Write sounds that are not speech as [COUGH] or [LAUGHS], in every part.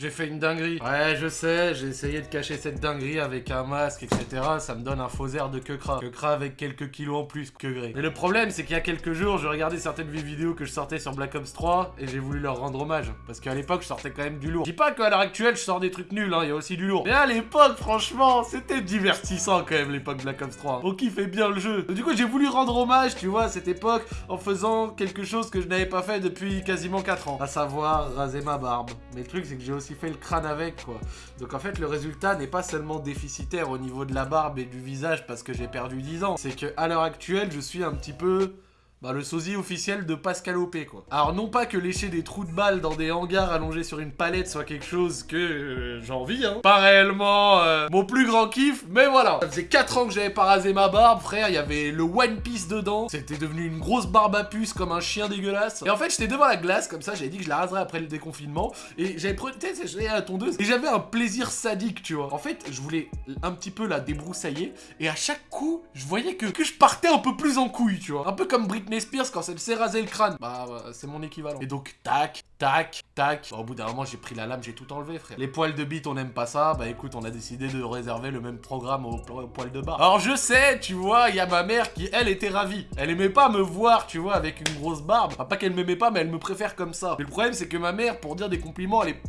J'ai fait une dinguerie. Ouais, je sais, j'ai essayé de cacher cette dinguerie avec un masque, etc. Ça me donne un faux air de Kekra. Kekra avec quelques kilos en plus que Grey. Mais le problème, c'est qu'il y a quelques jours, je regardais certaines vidéos que je sortais sur Black Ops 3 et j'ai voulu leur rendre hommage. Parce qu'à l'époque, je sortais quand même du lourd. Je dis pas qu'à l'heure actuelle, je sors des trucs nuls, hein, il y a aussi du lourd. Mais à l'époque, franchement, c'était divertissant quand même, l'époque Black Ops 3. On kiffait bien le jeu. Du coup, j'ai voulu rendre hommage, tu vois, à cette époque, en faisant quelque chose que je n'avais pas fait depuis quasiment 4 ans. À savoir, raser ma barbe. Mais le truc, c'est que j'ai aussi fait le crâne avec quoi. Donc en fait, le résultat n'est pas seulement déficitaire au niveau de la barbe et du visage parce que j'ai perdu 10 ans. C'est que à l'heure actuelle, je suis un petit peu bah, le sosie officiel de Pascal OP, quoi. Alors, non pas que lécher des trous de balles dans des hangars allongés sur une palette soit quelque chose que euh, j'ai envie, hein. Pas réellement euh, mon plus grand kiff, mais voilà. Ça faisait 4 ans que j'avais pas rasé ma barbe, frère, il y avait le One Piece dedans. C'était devenu une grosse barbe à puce comme un chien dégueulasse. Et en fait, j'étais devant la glace, comme ça, j'avais dit que je la raserais après le déconfinement. Et j'avais pris, tu sais, la tondeuse, et j'avais un plaisir sadique, tu vois. En fait, je voulais un petit peu la débroussailler, et à chaque coup, je voyais que, que je partais un peu plus en couille, tu vois. Un peu comme Britney Spears quand elle s'est rasé le crâne. Bah, c'est mon équivalent. Et donc, tac, tac, tac. au bout d'un moment, j'ai pris la lame, j'ai tout enlevé, frère. Les poils de bite, on n'aime pas ça. Bah écoute, on a décidé de réserver le même programme aux, poils de bas. Alors je sais, tu vois, il y a ma mère qui, elle, était ravie. Elle aimait pas me voir, tu vois, avec une grosse barbe. Enfin, pas qu'elle m'aimait pas, mais elle me préfère comme ça. Mais le problème, c'est que ma mère, pour dire des compliments, elle est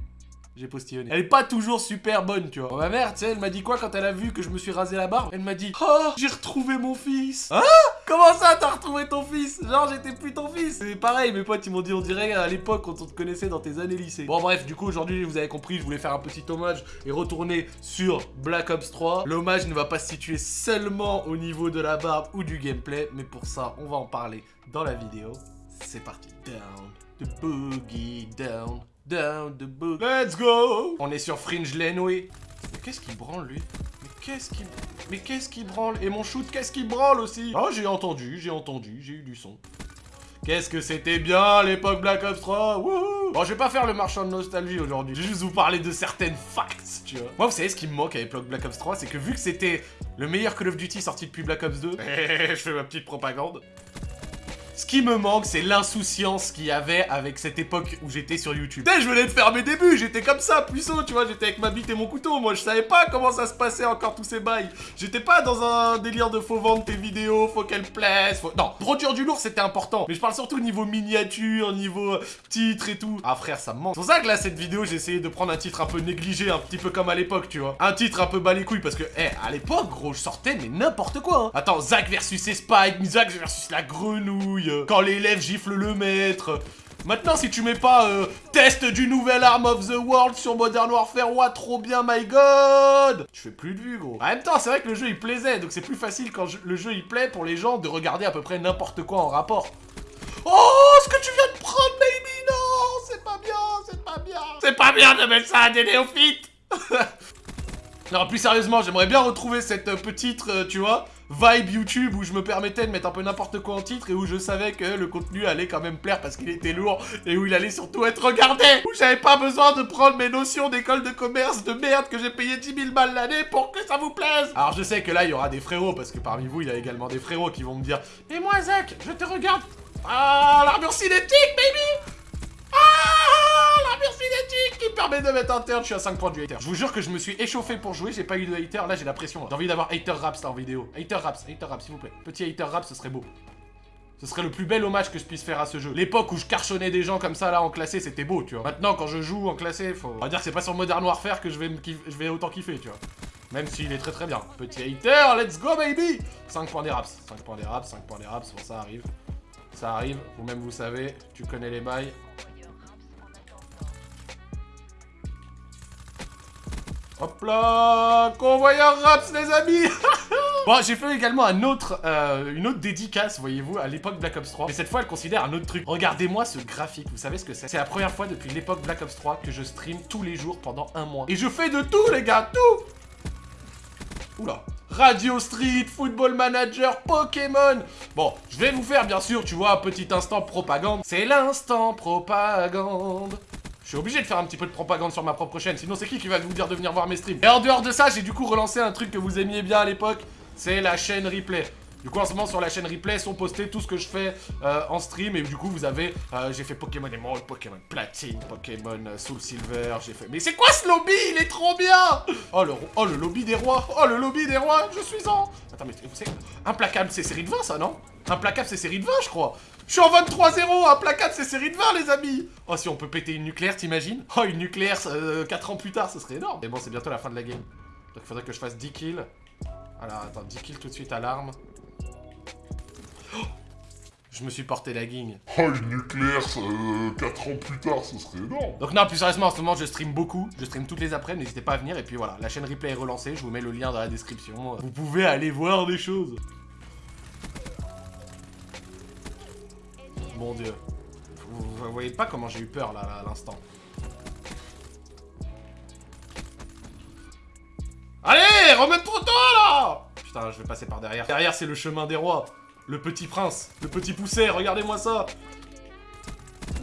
j'ai postillonné. Elle est pas toujours super bonne, tu vois. ma mère, tu sais, elle m'a dit quoi quand elle a vu que je me suis rasé la barbe? Elle m'a dit Oh, j'ai retrouvé mon fils Hein? Comment ça, t'as retrouvé ton fils? Genre, j'étais plus ton fils C'est pareil, mes potes, ils m'ont dit, on dirait à l'époque quand on te connaissait dans tes années lycée. Bon, bref, du coup, aujourd'hui, vous avez compris, je voulais faire un petit hommage et retourner sur Black Ops 3. L'hommage ne va pas se situer seulement au niveau de la barbe ou du gameplay, mais pour ça, on va en parler dans la vidéo. C'est parti. Down, the boogie down. Down the book. Let's go On est sur Fringe Lane, oui. Mais qu'est-ce qu'il branle, lui? Mais qu'est-ce qu'il... Mais qu'est-ce qu'il branle? Et mon shoot, qu'est-ce qu'il branle aussi? Oh, j'ai entendu, j'ai entendu, j'ai eu du son. Qu'est-ce que c'était bien l'époque Black Ops 3 Wouhou Bon, je vais pas faire le marchand de nostalgie aujourd'hui. Je vais juste vous parler de certaines facts, tu vois. Moi, vous savez ce qui me manque à l'époque Black Ops 3 C'est que vu que c'était le meilleur Call of Duty sorti depuis Black Ops 2, [LAUGHS] je fais ma petite propagande. Ce qui me manque, c'est l'insouciance qu'il y avait avec cette époque où j'étais sur YouTube. Tu je venais de faire mes débuts, j'étais comme ça, puissant, tu vois, j'étais avec ma bite et mon couteau, moi je savais pas comment ça se passait encore tous ces bails. J'étais pas dans un délire de faut vendre tes vidéos, faut qu'elles plaisent, faut... Non, produire du lourd c'était important, mais je parle surtout au niveau miniature, niveau titre et tout. Ah frère, ça me manque. C'est pour ça que là, cette vidéo, j'ai essayé de prendre un titre un peu négligé, un petit peu comme à l'époque, tu vois. Un titre un peu bas les couilles, parce que, eh, à l'époque, gros, je sortais, mais n'importe quoi, hein. Attends, Zach versus Spike, Zach versus la grenouille, quand l'élève gifle le maître. Maintenant, si tu mets pas euh, test du nouvel Arm of the World sur Modern Warfare, ouah, trop bien, my god Tu fais plus de vues, gros. En même temps, c'est vrai que le jeu, il plaisait, donc c'est plus facile quand le jeu, il plaît pour les gens de regarder à peu près n'importe quoi en rapport. Oh, ce que tu viens de prendre, baby, non C'est pas bien, c'est pas bien C'est pas bien de mettre ça à des néophytes [LAUGHS] Non, plus sérieusement, j'aimerais bien retrouver cette euh, petite, euh, tu vois, vibe YouTube où je me permettais de mettre un peu n'importe quoi en titre et où je savais que le contenu allait quand même plaire parce qu'il était lourd et où il allait surtout être regardé. Où j'avais pas besoin de prendre mes notions d'école de commerce de merde que j'ai payé 10 000 balles l'année pour que ça vous plaise. Alors je sais que là, il y aura des frérots parce que parmi vous, il y a également des frérots qui vont me dire « Et moi, Zach, je te regarde. Ah, l'armure cinétique, baby qui permet de mettre un turn, je suis à 5 points du hater. Je vous jure que je me suis échauffé pour jouer, j'ai pas eu de hater, là j'ai la pression. J'ai envie d'avoir hater raps là en vidéo. Hater raps, hater raps s'il vous plaît. Petit hater rap, ce serait beau. Ce serait le plus bel hommage que je puisse faire à ce jeu. L'époque où je carchonnais des gens comme ça là en classé, c'était beau, tu vois. Maintenant, quand je joue en classé, faut... On va dire que c'est pas sur Modern Warfare que je vais, je vais autant kiffer, tu vois. Même s'il est très très bien. Petit hater, let's go baby 5 points des raps, 5 points des raps, 5 points des raps, bon ça arrive. Ça arrive, vous-même vous savez, tu connais les bails. Hop là Convoyeur Raps, les amis [LAUGHS] Bon, j'ai fait également euh, une autre dédicace, voyez-vous, à l'époque Black Ops 3. Mais cette fois, elle considère un autre truc. Regardez-moi ce graphique, vous savez ce que c'est? C'est la première fois depuis l'époque Black Ops 3 que je stream tous les jours pendant un mois. Et je fais de tout, les gars, tout Oula Radio Street, Football Manager, Pokémon Bon, je vais vous faire, bien sûr, tu vois, un petit instant propagande. C'est l'instant propagande je suis obligé de faire un petit peu de propagande sur ma propre chaîne, sinon c'est qui qui va vous dire de venir voir mes streams? Et en dehors de ça, j'ai du coup relancé un truc que vous aimiez bien à l'époque, c'est la chaîne replay. Du coup, en ce moment, sur la chaîne replay, sont postés tout ce que je fais euh, en stream. Et du coup, vous avez... euh, j'ai fait Pokémon Emerald, Pokémon Platine, Pokémon euh, Soul Silver, j'ai fait... Mais c'est quoi ce lobby? Il est trop bien! Oh le, oh, le lobby des rois! Oh, le lobby des rois! Je suis en... Attends, mais vous savez... Implacable, c'est série de 20, ça, non? Implacable, c'est série de 20, je crois. Je suis en 23-0, implacable, c'est série de 20, les amis! Oh, si on peut péter une nucléaire, t'imagines? Oh, une nucléaire, 4 ans plus tard, ce serait énorme! Mais bon, c'est bientôt la fin de la game. Donc, il faudrait que je fasse 10 kills. Alors, attends, 10 kills tout de suite à l'arme. Je me suis porté la guigne. Oh, une nucléaire, 4 ans plus tard, ce serait énorme. Donc non, plus sérieusement, en ce moment, je stream beaucoup. Je stream toutes les après, n'hésitez pas à venir. Et puis voilà, la chaîne replay est relancée. Je vous mets le lien dans la description. Vous pouvez aller voir des choses. Mon dieu. Vous, vous voyez pas comment j'ai eu peur là, là, à l'instant. Allez, remets trop tôt là Putain, je vais passer par derrière. Derrière, c'est le chemin des rois. Le petit prince. Le petit pousset, regardez-moi ça.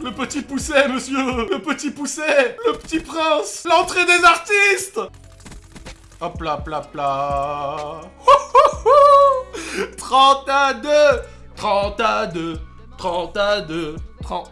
Le petit pousset, monsieur Le petit pousset Le petit prince L'entrée des artistes. Hop là, pla, pla. [LAUGHS] 30 à 2 30 à 2 30 à 2 30...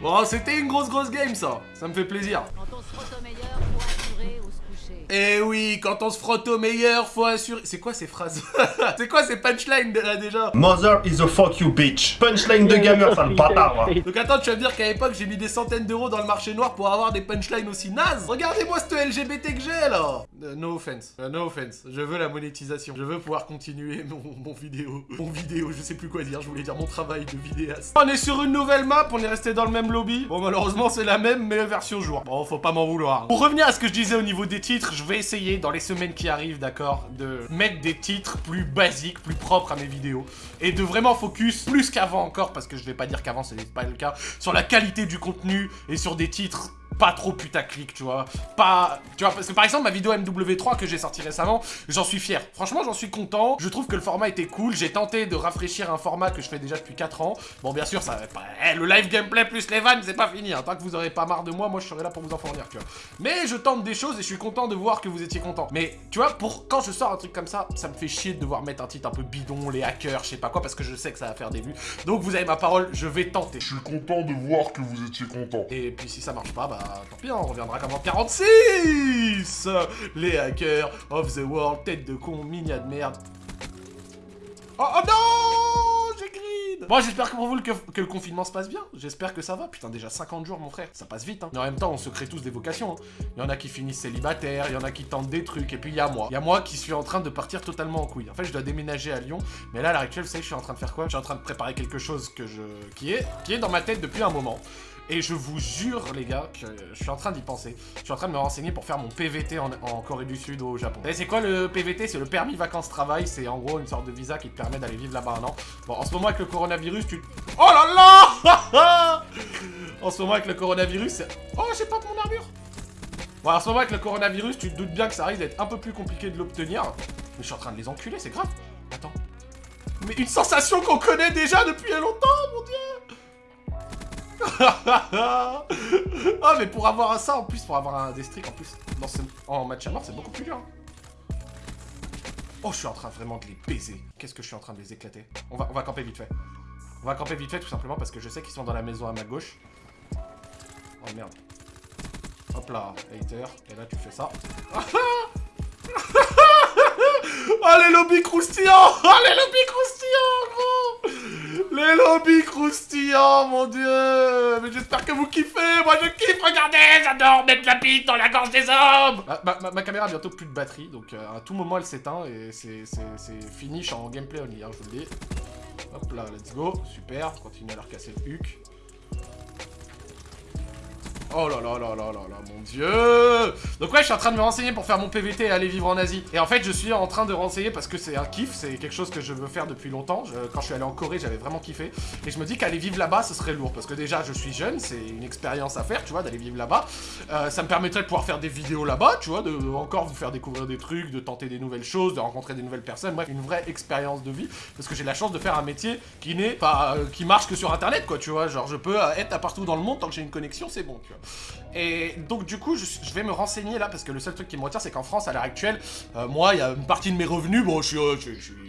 bon, c'était une grosse grosse game ça. Ça me fait plaisir Quand on se frotte au meilleur, faut assurer ou se coucher. Eh oui, quand on se frotte au meilleur, faut assurer... C'est quoi ces phrases [LAUGHS] C'est quoi ces punchlines là, déjà Mother is a fuck you bitch. Punchline de gamer, sale bâtard. va. Donc attends, tu vas me dire qu'à l'époque j'ai mis des centaines d'euros dans le marché noir pour avoir des punchlines aussi nazes Regardez-moi ce LGBT que j'ai là Euh, No offense, Euh, no offense, je veux la monétisation, je veux pouvoir continuer [LAUGHS] mon, mon vidéo, mon vidéo, je sais plus quoi dire, je voulais dire mon travail de vidéaste. On est sur une nouvelle map, on est resté dans le même lobby. Bon malheureusement c'est la même mais version jour. Bon faut pas m'en vouloir. Pour revenir à ce que je disais au niveau des titres, je vais essayer dans les semaines qui arrivent, d'accord, de mettre des titres plus basiques, plus propres à mes vidéos. Et de vraiment focus, plus qu'avant encore, parce que je vais pas dire qu'avant c'était pas le cas, sur la qualité du contenu et sur des titres pas trop putaclic, tu vois. Pas... Tu vois, parce que par exemple, ma vidéo MW3 que j'ai sorti récemment, j'en suis fier. Franchement, j'en suis content. Je trouve que le format était cool. J'ai tenté de rafraîchir un format que je fais déjà depuis 4 ans. Bon, bien sûr, ça va pas... eh, le live gameplay plus les vannes, c'est pas fini. hein. Tant que vous aurez pas marre de moi, moi, je serai là pour vous en fournir, tu vois. Mais je tente des choses et je suis content de voir que vous étiez content. Mais, tu vois, pour quand je sors un truc comme ça, ça me fait chier de devoir mettre un titre un peu bidon, les hackers, je sais pas quoi, parce que je sais que ça va faire des vues. Donc, vous avez ma parole, je vais tenter. Je suis content de voir que vous étiez content. Et puis si ça marche pas, bah tant pis, on reviendra comme en 46 Les hackers of the world, tête de con, minia de merde. Oh, oh non J'ai grid Bon, j'espère que pour vous que, le confinement se passe bien. J'espère que ça va. Putain, déjà 50 jours, mon frère. Ça passe vite, hein. Mais en même temps, on se crée tous des vocations. hein. Il y en a qui finissent célibataires, il y en a qui tentent des trucs, et puis il y a moi. Il y a moi qui suis en train de partir totalement en couille. En fait, je dois déménager à Lyon, mais là, à l'heure actuelle, vous savez, je suis en train de faire quoi? Je suis en train de préparer quelque chose qui est dans ma tête depuis un moment. Et je vous jure, les gars, que je suis en train d'y penser. Je suis en train de me renseigner pour faire mon PVT en, Corée du Sud au Japon. Savez, c'est quoi le PVT C'est le permis vacances-travail. C'est en gros une sorte de visa qui te permet d'aller vivre là-bas un an. Bon, en ce moment, avec le coronavirus, tu... Oh là là [LAUGHS] En ce moment, avec le coronavirus. Oh, j'ai pas mon armure Bon, en ce moment, avec le coronavirus, tu te doutes bien que ça risque d'être un peu plus compliqué de l'obtenir. Mais je suis en train de les enculer, c'est grave. Attends. Mais une sensation qu'on connaît déjà depuis longtemps, mon dieu Ah [LAUGHS] mais pour avoir ça en plus, pour avoir un des streaks en plus dans en match à mort, c'est beaucoup plus dur. hein. Oh, je suis en train vraiment de les baiser. Qu'est-ce que je suis en train de les éclater? On va, on va camper vite fait. On va camper vite fait tout simplement parce que je sais qu'ils sont dans la maison à ma gauche. Oh merde. Hop là, hater. Et là tu fais ça. [LAUGHS] Oh les lobbies croustillants Oh les lobbies croustillants gros Les lobbies croustillants mon dieu. Mais j'espère que vous kiffez. Moi je kiffe, regardez J'adore mettre la bite dans la gorge des hommes. Ma, ma- caméra a bientôt plus de batterie, donc euh, à tout moment elle s'éteint et c'est finish en gameplay only, hein, je vous le dis. Hop là, let's go, super, continue à leur casser le huc. Oh là là là là là là, mon dieu Donc ouais, je suis en train de me renseigner pour faire mon PVT et aller vivre en Asie. Et en fait, je suis en train de renseigner parce que c'est un kiff, c'est quelque chose que je veux faire depuis longtemps. Quand je suis allé en Corée, j'avais vraiment kiffé. Et je me dis qu'aller vivre là-bas, ce serait lourd. Parce que déjà, je suis jeune, c'est une expérience à faire, tu vois, d'aller vivre là-bas. Euh, ça me permettrait de pouvoir faire des vidéos là-bas, tu vois, de encore vous faire découvrir des trucs, de tenter des nouvelles choses, de rencontrer des nouvelles personnes. Bref, une vraie expérience de vie. Parce que j'ai la chance de faire un métier qui n'est pas... euh, qui marche que sur Internet, quoi, tu vois. Genre, je peux euh, être à partout dans le monde tant que j'ai une connexion, c'est bon, tu vois. Et donc du coup, je, vais me renseigner là, parce que le seul truc qui me retient, c'est qu'en France, à l'heure actuelle, euh, moi, il y a une partie de mes revenus, bon, je suis, euh,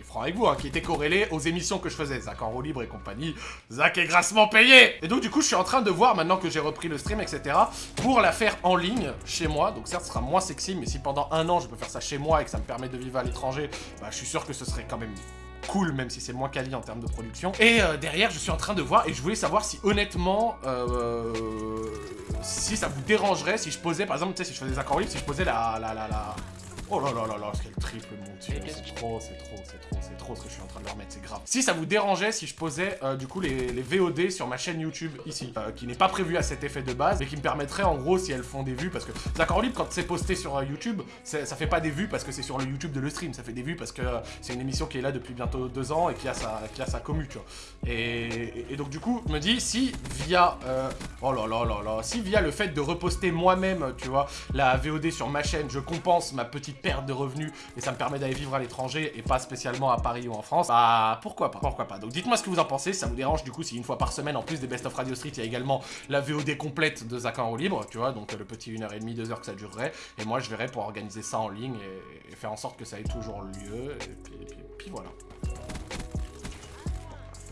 franc avec vous, hein, qui était corrélée aux émissions que je faisais, Zach en roue libre et compagnie, Zach est grassement payé. Et donc du coup, je suis en train de voir, maintenant que j'ai repris le stream, etc., pour la faire en ligne, chez moi, donc certes, ce sera moins sexy, mais si pendant un an, je peux faire ça chez moi et que ça me permet de vivre à l'étranger, bah, je suis sûr que ce serait quand même cool, même si c'est moins quali en termes de production. Et euh, derrière, je suis en train de voir, et je voulais savoir si honnêtement, euh, si ça vous dérangerait si je posais, par exemple, tu sais, si je faisais des accords libres, si je posais la... la, la, la... Oh là là là là, quel triple mon dieu, c'est trop, c'est trop, c'est trop, c'est trop ce que je suis en train de leur mettre, c'est grave. Si ça vous dérangeait si je posais euh, du coup les, les, VOD sur ma chaîne YouTube ici, euh, qui n'est pas prévu à cet effet de base, mais qui me permettrait en gros si elles font des vues, parce que d'accord libre quand c'est posté sur euh, YouTube, ça fait pas des vues parce que c'est sur le YouTube de le stream, ça fait des vues parce que c'est une émission qui est là depuis bientôt deux ans et qui a sa, qui a sa commu, tu vois. Et, et, et donc du coup, je me dis si via, oh là là là là, si via le fait de reposter moi-même, tu vois, la VOD sur ma chaîne, je compense ma petite perte de revenus et ça me permet d'aller vivre à l'étranger et pas spécialement à Paris ou en France, bah pourquoi pas, pourquoi pas. Donc dites-moi ce que vous en pensez, ça vous dérange du coup si une fois par semaine, en plus des Best of Radio Street, il y a également la VOD complète de Zach en libre, tu vois, donc le petit 1h30, 2h que ça durerait, et moi je verrai pour organiser ça en ligne et, faire en sorte que ça ait toujours lieu, et puis, et puis, et puis voilà.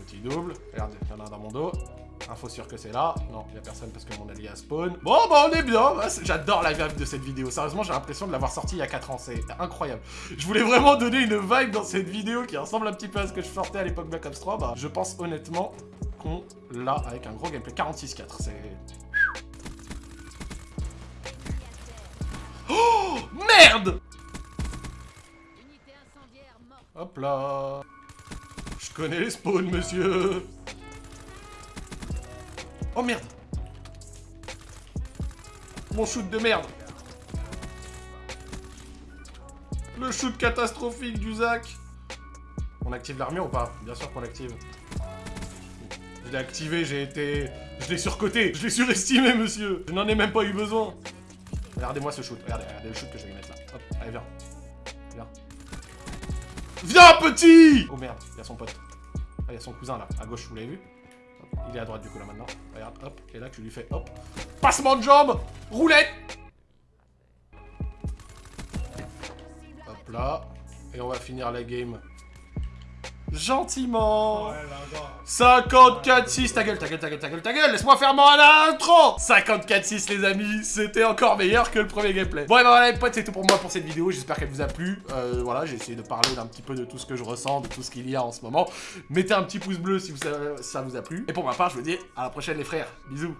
Petit double, regarde, il y en a un dans mon dos. Info sûr que c'est là. Non, il y a personne parce que mon allié a spawn. Bon, bah on est bien. J'adore la vibe de cette vidéo. Sérieusement, j'ai l'impression de l'avoir sortie il y a 4 ans. C'est incroyable. Je voulais vraiment donner une vibe dans cette vidéo qui ressemble un petit peu à ce que je sortais à l'époque Black Ops 3. Bah, je pense honnêtement qu'on l'a avec un gros gameplay. 46-4, c'est... Oh Merde Hop là Je connais les spawns, monsieur Oh merde Mon shoot de merde Le shoot catastrophique du Zach On active l'armure ou pas? Bien sûr qu'on l'active. Je l'ai activé, j'ai été... Je l'ai surcoté, je l'ai surestimé, monsieur Je n'en ai même pas eu besoin Regardez-moi ce shoot, regardez, regardez le shoot que je vais mettre là. Allez, viens. Viens. Viens, petit Oh merde, il y a son pote. Ah, il y a son cousin là, à gauche, vous l'avez vu? Il est à droite du coup là maintenant. Regarde, hop. Et là tu lui fais hop. Passement de jambe Roulette Hop là. Et on va finir la game. Gentiment 54-6 Ta gueule, ta gueule, ta gueule, ta gueule, ta gueule Laisse-moi faire mon intro 54-6 les amis C'était encore meilleur que le premier gameplay. Bon et ben voilà les potes, c'est tout pour moi pour cette vidéo. J'espère qu'elle vous a plu. Euh, voilà, j'ai essayé de parler d'un petit peu de tout ce que je ressens, de tout ce qu'il y a en ce moment. Mettez un petit pouce bleu si vous, ça vous a plu. Et pour ma part, je vous dis à la prochaine les frères. Bisous